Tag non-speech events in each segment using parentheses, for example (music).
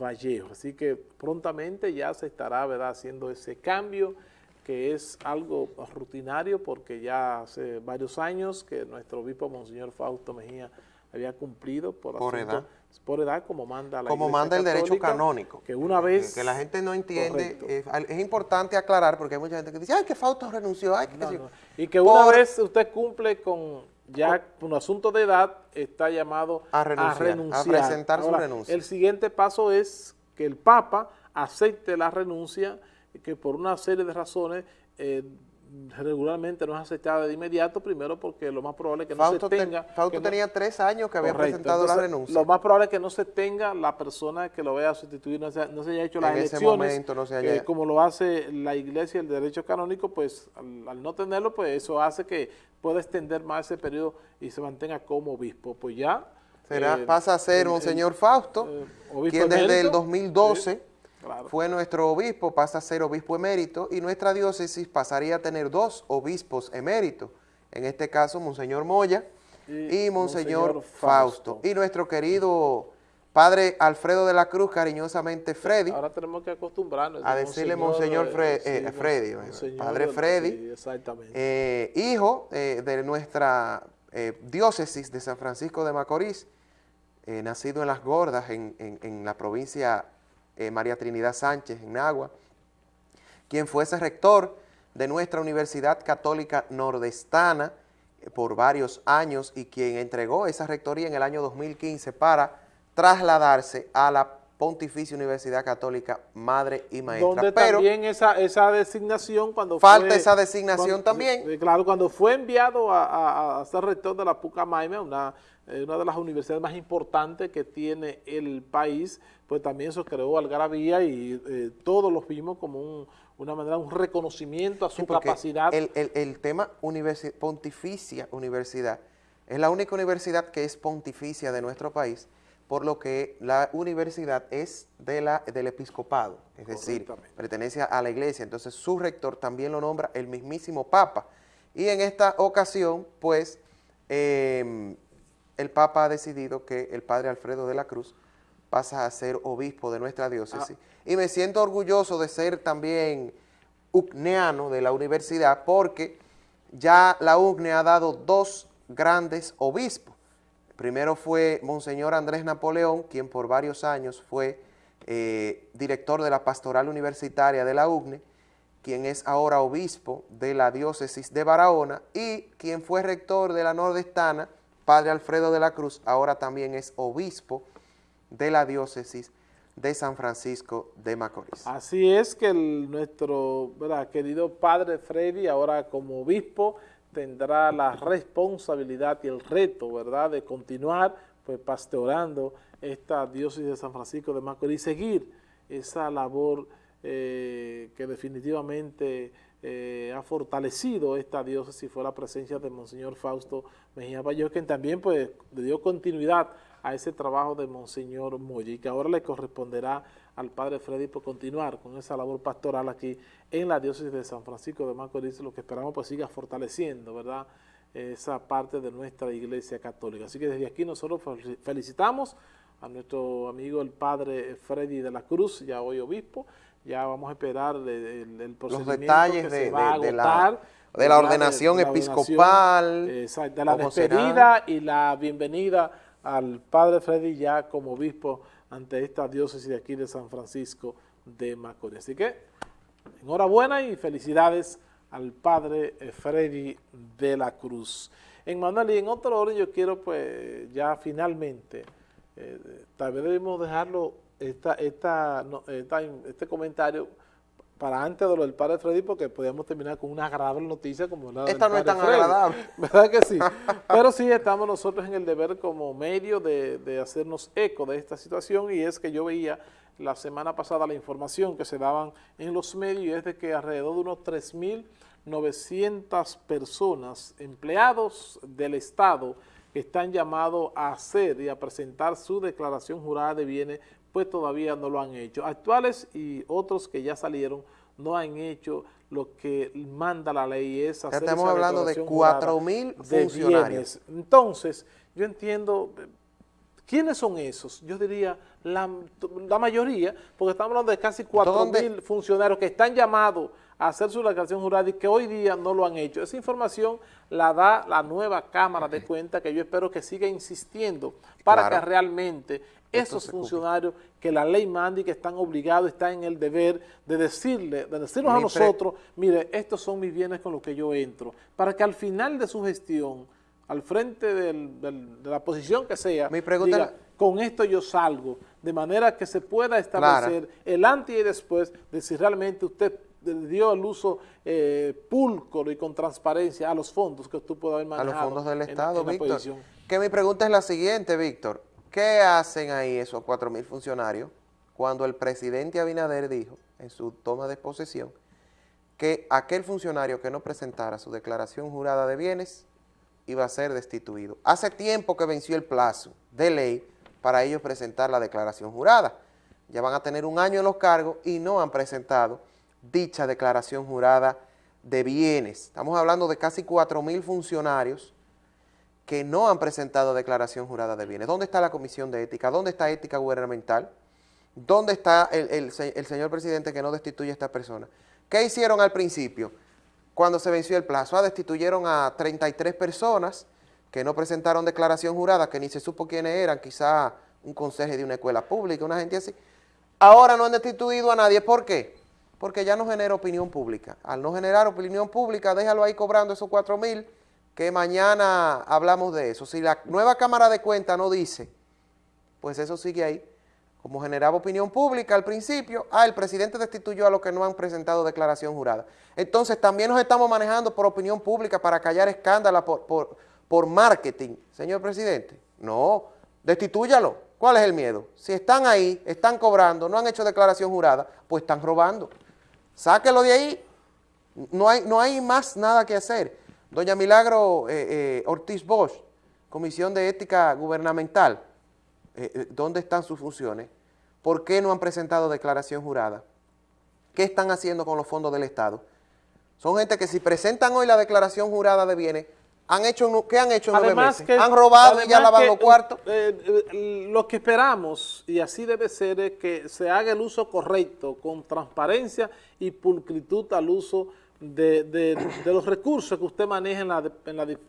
Vallejo. Así que prontamente ya se estará ¿verdad? haciendo ese cambio que es algo rutinario porque ya hace varios años que nuestro obispo Monseñor Fausto Mejía había cumplido por, por edad. por edad como manda la como manda el derecho canónico. que una vez que, la gente no entiende es, importante aclarar porque hay mucha gente que dice ay que Fausto renunció ay, que y que una vez usted cumple con ya un asunto de edad está llamado a renunciar, a, presentar su renuncia. El siguiente paso es que el Papa acepte la renuncia, que por una serie de razones eh, regularmente no es aceptada de inmediato, primero porque lo más probable es que no se tenga... Fausto tenía tres años que había presentado la renuncia. Lo más probable es que no se tenga la persona que lo vaya a sustituir, no se, haya hecho las elecciones, como lo hace la iglesia, el derecho canónico, pues al, no tenerlo, pues eso hace que pueda extender más ese periodo y se mantenga como obispo. Pues ya... Será, eh, pasa a ser un señor Fausto, eh, quien desde el 2012... Fue nuestro obispo, pasa a ser obispo emérito y nuestra diócesis pasaría a tener dos obispos eméritos. En este caso, Monseñor Moya y, Monseñor, Fausto. Y nuestro querido padre Alfredo de la Cruz, cariñosamente Freddy. Ahora tenemos que acostumbrarnos. A decirle Monseñor, eh, Freddy, padre Freddy. Eh, hijo eh, de nuestra diócesis de San Francisco de Macorís, nacido en Las Gordas, en, en la provincia eh, María Trinidad Sánchez en Agua, quien fuese rector de nuestra Universidad Católica Nordestana eh, por varios años y quien entregó esa rectoría en el año 2015 para trasladarse a la Pontificia Universidad Católica Madre y Maestra. Donde también esa, esa designación cuando falta esa designación también. Eh, claro, cuando fue enviado a, ser rector de la Pucamaima, una, una de las universidades más importantes que tiene el país, pues también eso creó algarabía y eh, todos los vimos como una manera, un reconocimiento a su capacidad. El, el, tema pontificia universidad es la única universidad que es pontificia de nuestro país, por lo que la universidad es de la, del episcopado, es decir, pertenece a la iglesia, entonces su rector también lo nombra el mismísimo Papa. Y en esta ocasión, pues, em, el Papa ha decidido que el Padre Alfredo de la Cruz pasa a ser obispo de nuestra diócesis. Ah. Y me siento orgulloso de ser también ucneano de la universidad porque ya la UCNE ha dado dos grandes obispos. Primero fue Monseñor Andrés Napoleón, quien por varios años fue eh, director de la pastoral universitaria de la UCNE, quien es ahora obispo de la diócesis de Barahona, y quien fue rector de la nordestana, Padre Alfredo de la Cruz, ahora también es obispo de la diócesis de San Francisco de Macorís. Así es que nuestro querido padre Freddy, ahora como obispo, tendrá la responsabilidad y el reto, ¿verdad?, de continuar pues pastoreando esta diócesis de San Francisco de Macorís y seguir esa labor eh, que definitivamente eh, ha fortalecido esta diócesis fue la presencia de Monseñor Fausto Mejía Bayo, quien también pues le dio continuidad a ese trabajo de Monseñor Moya y que ahora le corresponderá al Padre Freddy por continuar con esa labor pastoral aquí en la diócesis de San Francisco de Macorís, lo que esperamos pues siga fortaleciendo, ¿verdad?, esa parte de nuestra iglesia católica. Así que desde aquí nosotros felicitamos a nuestro amigo el Padre Freddy de la Cruz, ya hoy obispo, ya vamos a esperar el, el, procedimiento Los detalles de, la, de la ordenación episcopal. Exacto, de la despedida y la bienvenida al Padre Freddy ya como obispo ante esta diócesis de aquí de San Francisco de Macorís. Así que, enhorabuena y felicidades al Padre Freddy de la Cruz. En Manuel, y en otro orden yo quiero pues ya finalmente, eh, tal vez debemos dejarlo, esta, esta, este comentario para antes de lo del padre Freddy, porque podíamos terminar con una agradable noticia como la Esta no es tan agradable. (laughs) ¿Verdad que sí? Pero sí estamos nosotros en el deber como medio de, de, hacernos eco de esta situación y es que yo veía la semana pasada la información que se daban en los medios y es de que alrededor de unos 3.900 personas, empleados del Estado, están llamados a hacer y a presentar su declaración jurada de bienes pues todavía no lo han hecho. Actuales y otros que ya salieron no han hecho lo que manda la ley es hacer Estamos hablando de 4 mil funcionarios. Entonces, yo entiendo ¿Quiénes son esos? Yo diría la, mayoría, porque estamos hablando de casi 4 mil funcionarios que están llamados hacer su declaración jurada y que hoy día no lo han hecho. Esa información la da la nueva Cámara de Cuentas que yo espero que siga insistiendo para que realmente esos funcionarios que la ley manda y que están obligados, están en el deber de decirle, de decirnos a nosotros, mire, estos son mis bienes con los que yo entro, para que al final de su gestión al frente de la posición que sea, Mi pregunta con esto yo salgo, de manera que se pueda establecer el antes y después de si realmente usted dio el uso eh, púlcoro y con transparencia a los fondos que tú puede haber manejado. A los fondos del Estado, Víctor. Que mi pregunta es la siguiente, Víctor. ¿Qué hacen ahí esos cuatro mil funcionarios cuando el presidente Abinader dijo en su toma de posesión que aquel funcionario que no presentara su declaración jurada de bienes iba a ser destituido. Hace tiempo que venció el plazo de ley para ellos presentar la declaración jurada. Ya van a tener un año en los cargos y no han presentado dicha declaración jurada de bienes. Estamos hablando de casi 4 mil funcionarios que no han presentado declaración jurada de bienes. ¿Dónde está la Comisión de Ética? ¿Dónde está Ética Gubernamental? ¿Dónde está el, señor presidente que no destituye a esta persona? ¿Qué hicieron al principio? cuando se venció el plazo. Ah, destituyeron a 33 personas que no presentaron declaración jurada, que ni se supo quiénes eran, quizá un consejo de una escuela pública, una gente así. Ahora no han destituido a nadie. ¿Por qué? Porque ya no genera opinión pública. Al no generar opinión pública, déjalo ahí cobrando esos 4 mil, que mañana hablamos de eso. Si la nueva Cámara de Cuentas no dice, pues eso sigue ahí como generaba opinión pública al principio, ah, el presidente destituyó a los que no han presentado declaración jurada. Entonces también nos estamos manejando por opinión pública para callar escándalos por, por, marketing. Señor presidente, no, destitúyalo. ¿Cuál es el miedo? Si están ahí, están cobrando, no han hecho declaración jurada, pues están robando. Sáquelo de ahí, no hay, no hay más nada que hacer. Doña Milagro eh, eh, Ortiz Bosch, Comisión de Ética Gubernamental, eh, ¿dónde están sus funciones? ¿Por qué no han presentado declaración jurada? ¿Qué están haciendo con los fondos del Estado? Son gente que si presentan hoy la declaración jurada de bienes, han hecho, ¿qué han hecho nueve meses? han robado y ya lavado los cuartos. Eh, eh, lo que esperamos, y así debe ser, es que se haga el uso correcto, con transparencia y pulcritud al uso de, los recursos que usted maneja en la,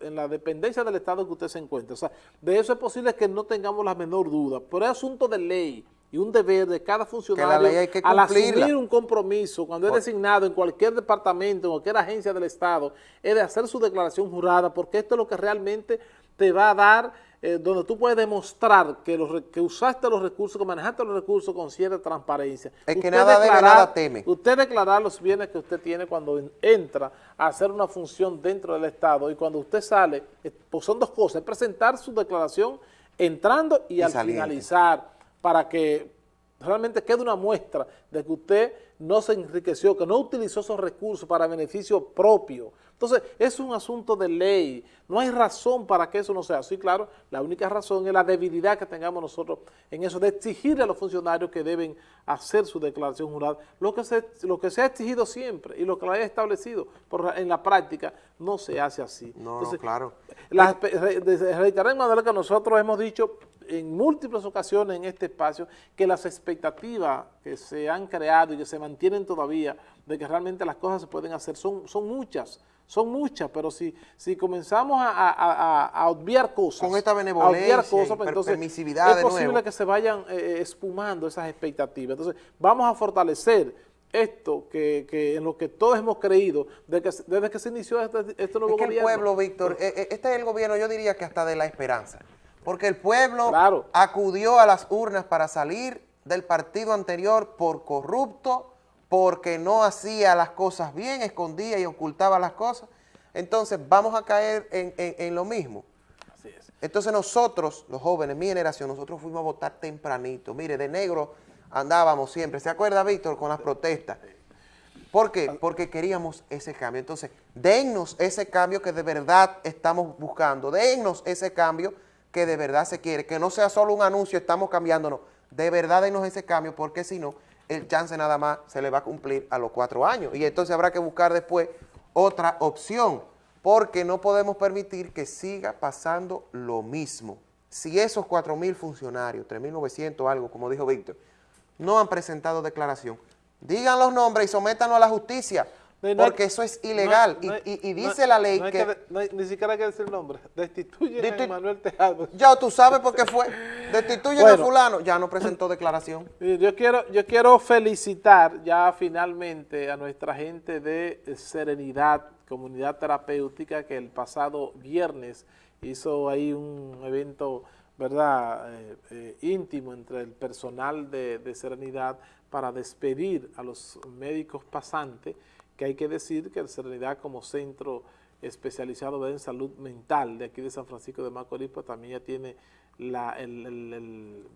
en, la, dependencia del Estado que usted se encuentra. O sea, de eso es posible que no tengamos la menor duda, pero es asunto de ley y un deber de cada funcionario al asumir un compromiso, cuando es designado en cualquier departamento, en cualquier agencia del Estado, es de hacer su declaración jurada, porque esto es lo que realmente te va a dar, eh, donde tú puedes demostrar que, los, que usaste los recursos, que manejaste los recursos con cierta transparencia. Es que nada debe, nada teme. Usted declarar los bienes que usted tiene cuando entra a hacer una función dentro del Estado y cuando usted sale, pues son dos cosas, presentar su declaración entrando y, al finalizar para que realmente quede una muestra de que usted no se enriqueció, que no utilizó esos recursos para beneficio propio. Entonces, es un asunto de ley, no hay razón para que eso no sea así, claro, la única razón es la debilidad que tengamos nosotros en eso, de exigirle a los funcionarios que deben hacer su declaración jurada, lo que se, lo que se ha exigido siempre y lo que lo haya establecido, en la práctica no se hace así. No, claro. La, reiterar, que nosotros hemos dicho en múltiples ocasiones en este espacio que las expectativas que se han creado y que se mantienen todavía de que realmente las cosas se pueden hacer son, son muchas, son muchas, pero si, si comenzamos a, obviar cosas, con esta benevolencia, cosas, pues entonces es posible que se vayan eh, espumando esas expectativas. Entonces vamos a fortalecer esto que, en lo que todos hemos creído desde que, desde que se inició este, este nuevo es que el pueblo, Víctor, eh, eh, este es el gobierno, yo diría que hasta de la esperanza. Porque el pueblo acudió a las urnas para salir del partido anterior por corrupto, porque no hacía las cosas bien, escondía y ocultaba las cosas. Entonces vamos a caer en, lo mismo. Así es. Entonces nosotros, los jóvenes, mi generación, nosotros fuimos a votar tempranito. Mire, de negro andábamos siempre. ¿Se acuerda, Víctor, con las protestas? ¿Por qué? Porque queríamos ese cambio. Entonces, dennos ese cambio que de verdad estamos buscando. Dennos ese cambio que de verdad se quiere, que no sea solo un anuncio, estamos cambiándonos, de verdad denos ese cambio, porque si no, el chance nada más se le va a cumplir a los cuatro años, y entonces habrá que buscar después otra opción, porque no podemos permitir que siga pasando lo mismo. si esos 4.000 funcionarios, 3.900 algo, como dijo Víctor, no han presentado declaración, digan los nombres y sométanos a la justicia, porque eso es ilegal. y, dice la ley que... ni siquiera hay que decir nombre. (laughs) Destituyen a Manuel Tejado. Ya tú sabes por qué fue. Destituyen a fulano. Ya no presentó declaración. (clears throat) Yo quiero, yo quiero felicitar ya finalmente a nuestra gente de Serenidad, Comunidad Terapéutica, que el pasado viernes hizo ahí un evento verdad eh, eh, íntimo entre el personal de, de Serenidad para despedir a los médicos pasantes que hay que decir que Serenidad como centro especializado en salud mental de aquí de San Francisco de Macorís, pues también ya tiene la, el,